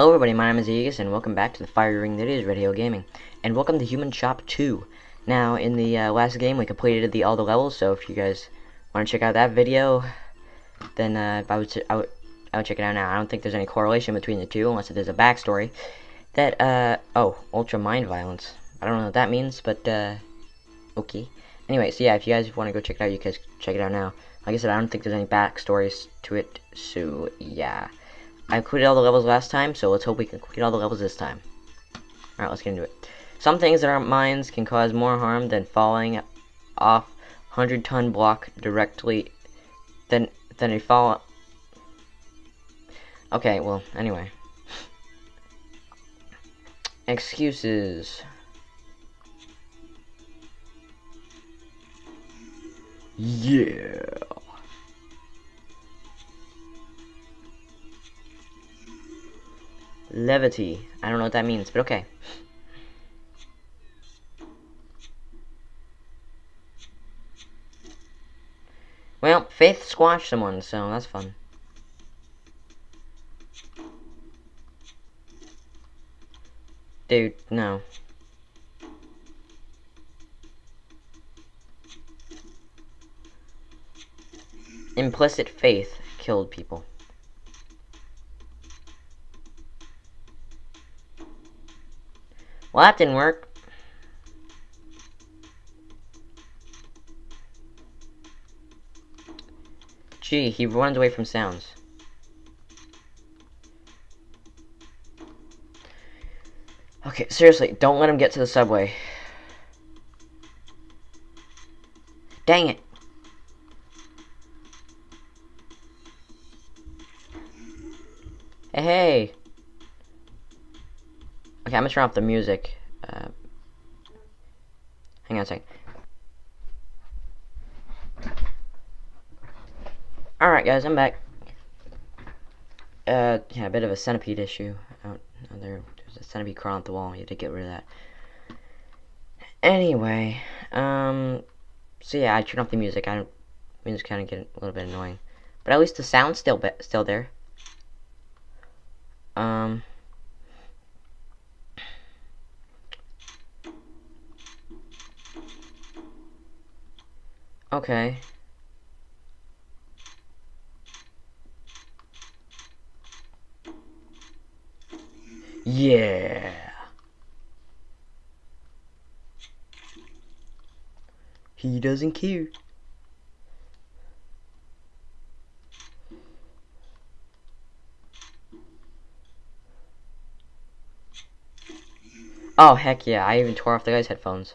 Hello everybody, my name is Aegis, and welcome back to the fire ring that is Radio Gaming. And welcome to Human Chop 2. Now, in the uh, last game, we completed the all the levels, so if you guys want to check out that video, then uh, I, would, I, would, I would check it out now. I don't think there's any correlation between the two, unless there's a backstory. That, uh, oh, Ultra Mind Violence. I don't know what that means, but, uh, okay. Anyway, so yeah, if you guys want to go check it out, you guys check it out now. Like I said, I don't think there's any backstories to it, so yeah. I completed all the levels last time, so let's hope we can complete all the levels this time. Alright, let's get into it. Some things that aren't mines can cause more harm than falling off 100 ton block directly than than a fall Okay, well, anyway. Excuses. Yeah. Levity. I don't know what that means, but okay. Well, Faith squashed someone, so that's fun. Dude, no. Implicit faith killed people. Well, that didn't work. Gee, he runs away from sounds. Okay, seriously, don't let him get to the subway. Dang it. I'm gonna turn off the music. Uh, hang on a second. Alright guys, I'm back. Uh, yeah, a bit of a centipede issue there. There's a centipede crawling up the wall. You had to get rid of that. Anyway, um, so yeah, I turned off the music. I music's kind of getting a little bit annoying, but at least the sound's still still there. Um. Okay. Yeah. He doesn't care. Oh, heck yeah. I even tore off the guy's headphones.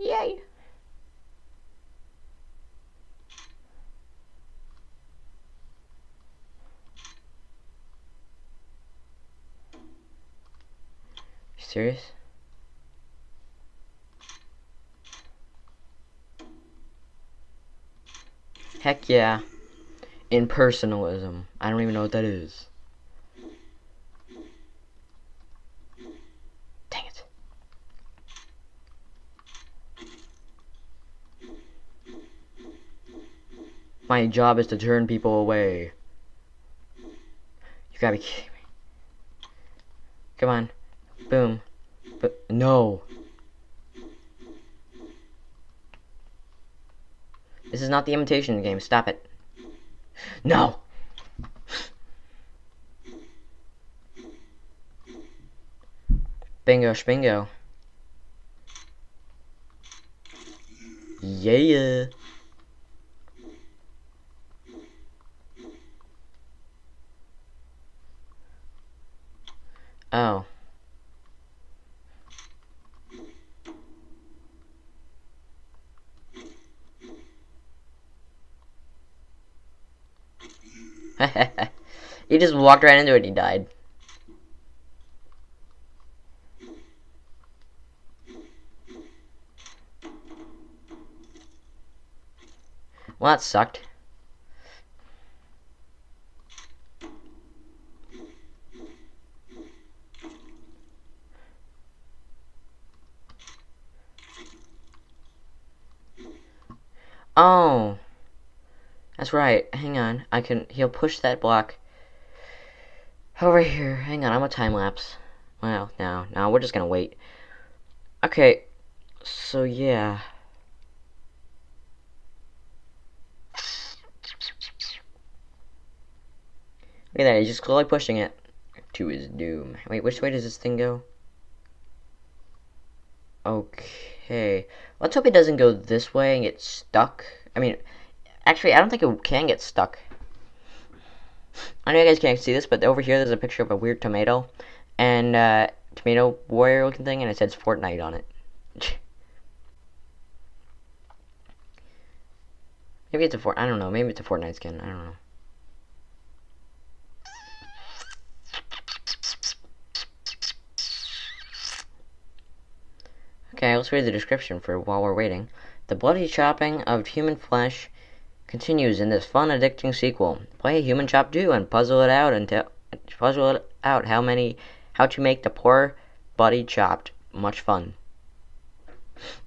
Yay. Serious? Heck yeah. Impersonalism. I don't even know what that is. Dang it. My job is to turn people away. You gotta be kidding me. Come on. Boom. But no. This is not the imitation game. Stop it. No. Bingo, spingo. Yeah. Oh. He just walked right into it and he died. Well, that sucked. Oh. That's right. Hang on. I can. He'll push that block. Over here. Hang on, I'm a time lapse. Well, no, no, we're just gonna wait. Okay, so yeah. Look at that, he's just slowly pushing it to his doom. Wait, which way does this thing go? Okay. Let's hope it doesn't go this way and get stuck. I mean, actually, I don't think it can get stuck. I know you guys can't see this, but over here there's a picture of a weird tomato. And, uh, tomato warrior looking thing, and it says Fortnite on it. maybe it's a Fort. I don't know. Maybe it's a Fortnite skin. I don't know. Okay, let's read the description for while we're waiting. The bloody chopping of human flesh continues in this fun, addicting sequel. Play Human Chop 2 and puzzle it out until puzzle it out how many how to make the poor body chopped. Much fun.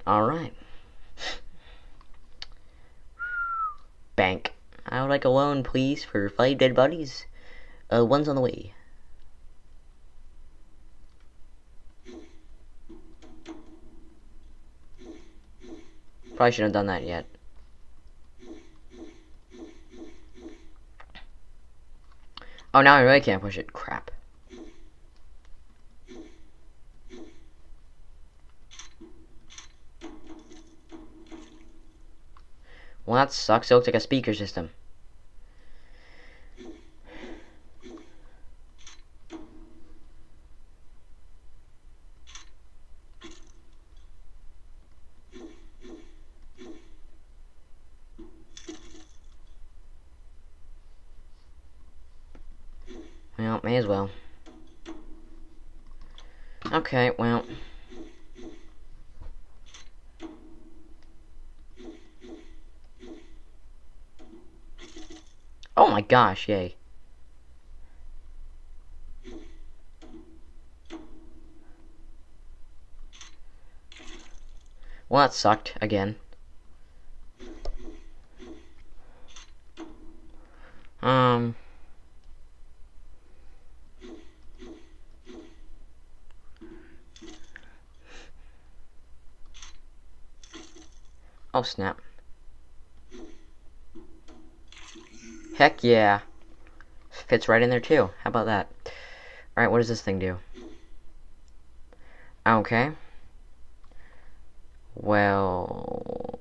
All right. Bank. I would like a loan, please, for five dead bodies. Uh, one's on the way. Probably shouldn't have done that yet. Oh, now I really can't push it. Crap. Well, that sucks. It looks like a speaker system. Well, may as well. Okay, well. Oh my gosh, yay. Well, that sucked, again. Um... Oh, snap. Heck yeah. Fits right in there, too. How about that? Alright, what does this thing do? Okay. Well...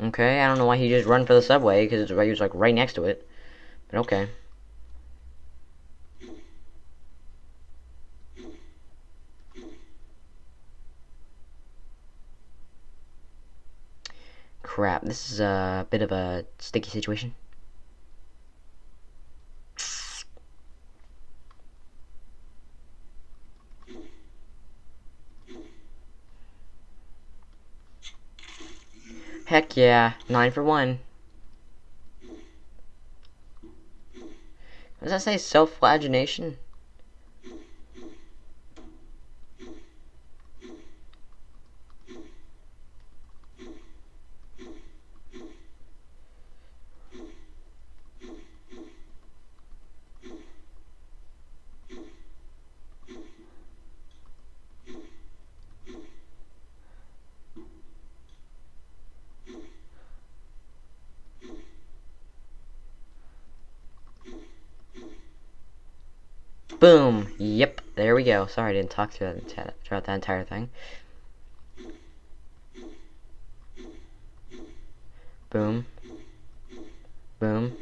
Okay, I don't know why he just run for the subway, because he was like right next to it. But okay. Crap, this is a bit of a sticky situation. Heck yeah, 9 for 1. What does that say self-flagellation? Boom. Yep. There we go. Sorry, I didn't talk throughout, throughout that entire thing. Boom. Boom.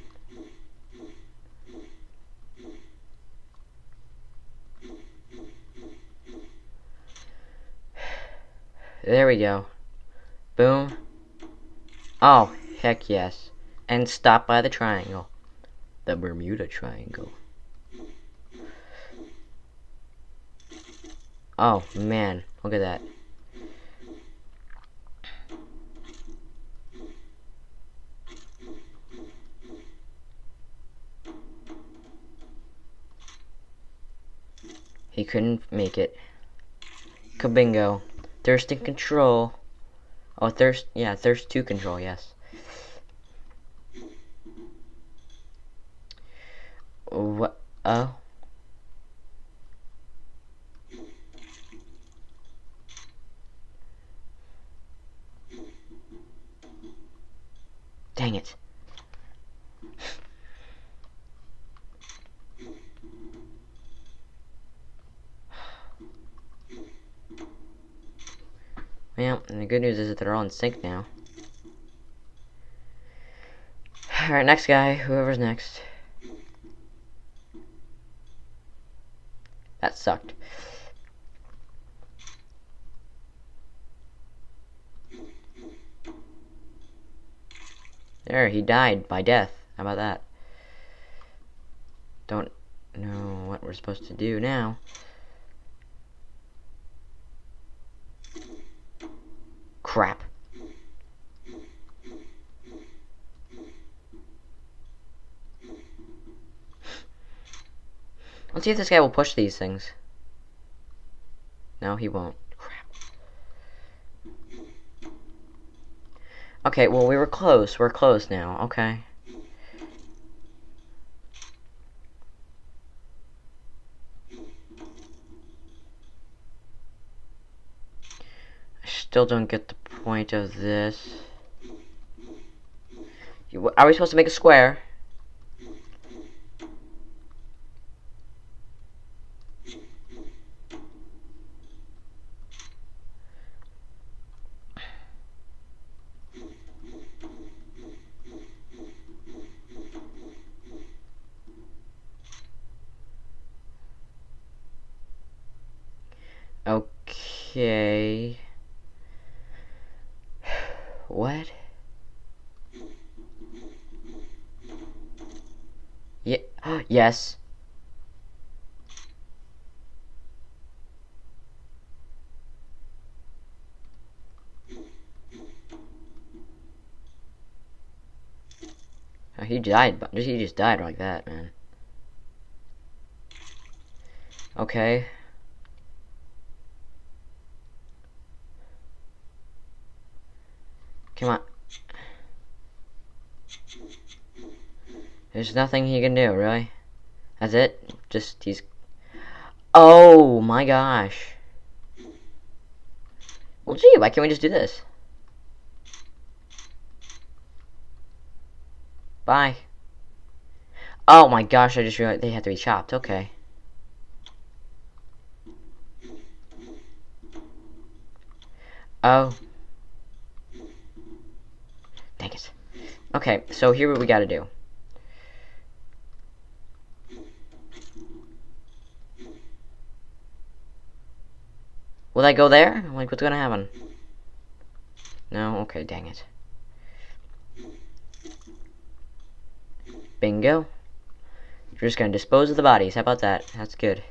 There we go. Boom. Oh, heck yes. And stop by the triangle. The Bermuda Triangle. Oh, man. Look at that. He couldn't make it. Kabingo. Thirst and control. Oh, thirst. Yeah, thirst to control, yes. Uh-oh. Dang it. And the good news is that they're all in sync now. Alright, next guy, whoever's next. That sucked. There, he died by death. How about that? Don't know what we're supposed to do now. Crap. Let's see if this guy will push these things. No, he won't. Crap. Okay, well, we were close. We're close now. Okay. I still don't get the point of this. Are we supposed to make a square? Okay. What? Yeah. Yes. Oh, he died, but he just died like that, man. Okay. Come on. There's nothing he can do, really. That's it? Just, he's... Oh, my gosh. Well, gee, why can't we just do this? Bye. Oh my gosh, I just realized they have to be chopped. Okay. Oh. Dang it. Okay, so here what we gotta do. Will I go there? Like, what's gonna happen? No? Okay, dang it. Bingo. You're just gonna dispose of the bodies. How about that? That's good.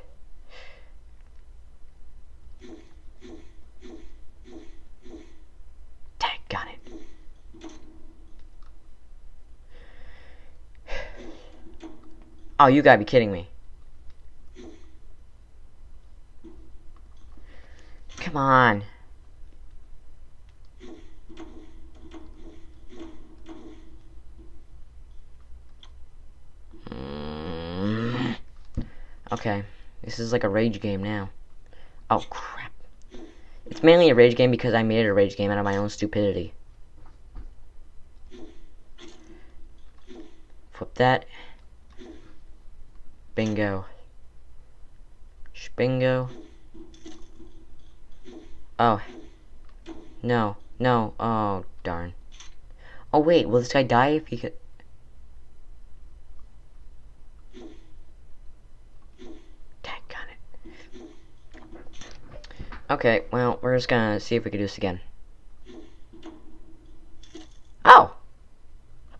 Dang, got it. Oh, you gotta be kidding me. Come on. Mm. Okay. This is like a rage game now. Oh, crap. It's mainly a rage game because I made it a rage game out of my own stupidity. Flip that. Bingo. Bingo. Oh. No. No. Oh, darn. Oh, wait. Will this guy die if he could... Okay, well, we're just gonna see if we can do this again. Oh!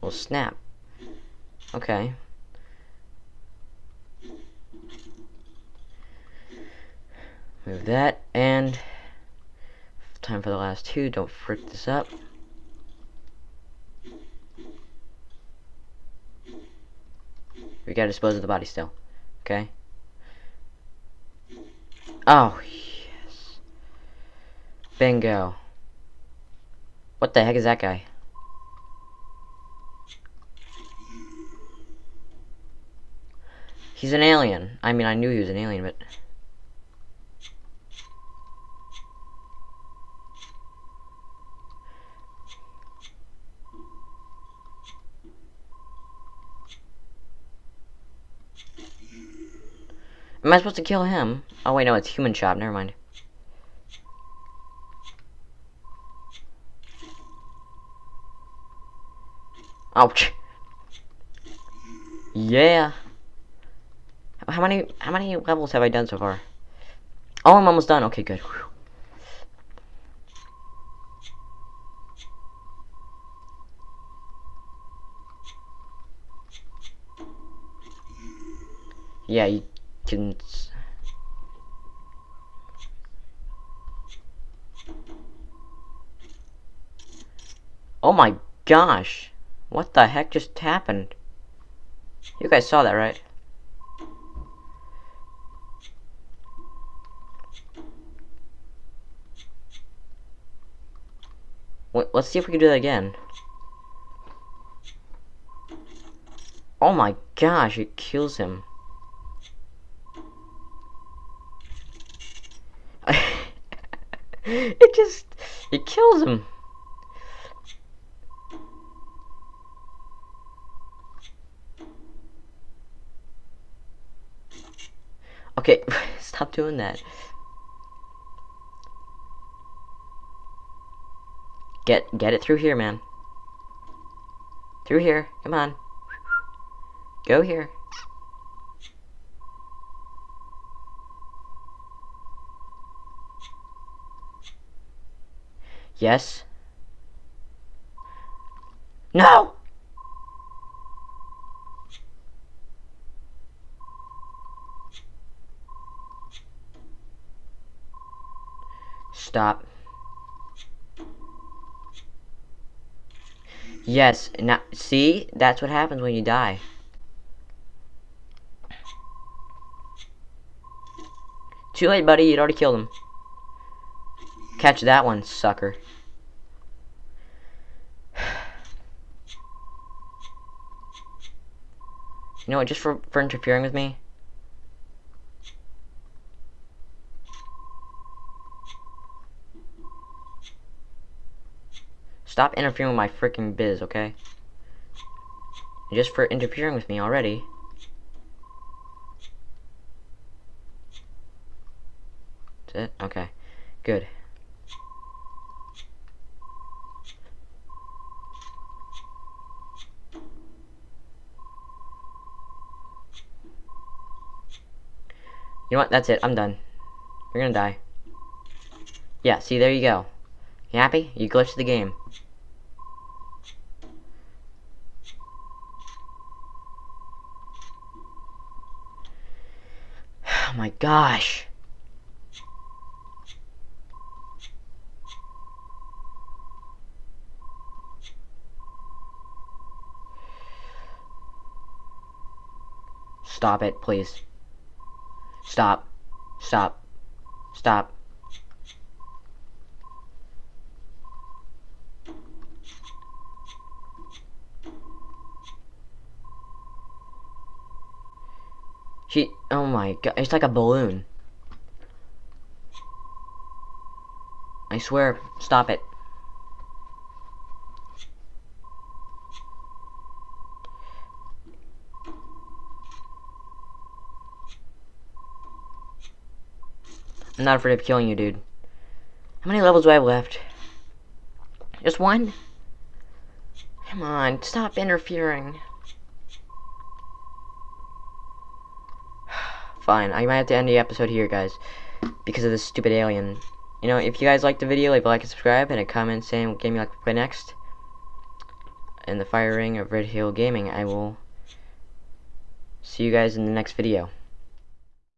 Well, snap. Okay. Move that, and time for the last two. Don't frick this up. We gotta dispose of the body still. Okay? Oh, yes. Bingo. What the heck is that guy? He's an alien. I mean, I knew he was an alien, but... Am I supposed to kill him? Oh wait, no, it's human chop. Never mind. Ouch. Yeah. How many how many levels have I done so far? Oh, I'm almost done. Okay, good. Whew. Yeah, you can... Oh my gosh! What the heck just happened? You guys saw that, right? Wait, let's see if we can do that again. Oh my gosh, it kills him. It just, it kills him. Hmm. Okay, stop doing that. Get get it through here, man. Through here. Come on. Go here. Yes. No! Stop. Yes, now, see? That's what happens when you die. Too late, buddy. You'd already killed him. Catch that one, sucker. You know what, just for, for interfering with me? Stop interfering with my freaking biz, okay? Just for interfering with me already. That's it? Okay. Good. You know what? That's it. I'm done. You're gonna die. Yeah, see, there you go. You happy? You glitched the game. Oh my gosh. Stop it, please. Stop. Stop. Stop. She, oh my god, it's like a balloon. I swear, stop it. I'm not afraid of killing you, dude. How many levels do I have left? Just one? Come on, stop interfering. Fine, I might have to end the episode here, guys. Because of this stupid alien. You know, if you guys liked the video, leave a like and subscribe, and a comment saying what game you like to play next. In the fire ring of Red Hill Gaming, I will see you guys in the next video.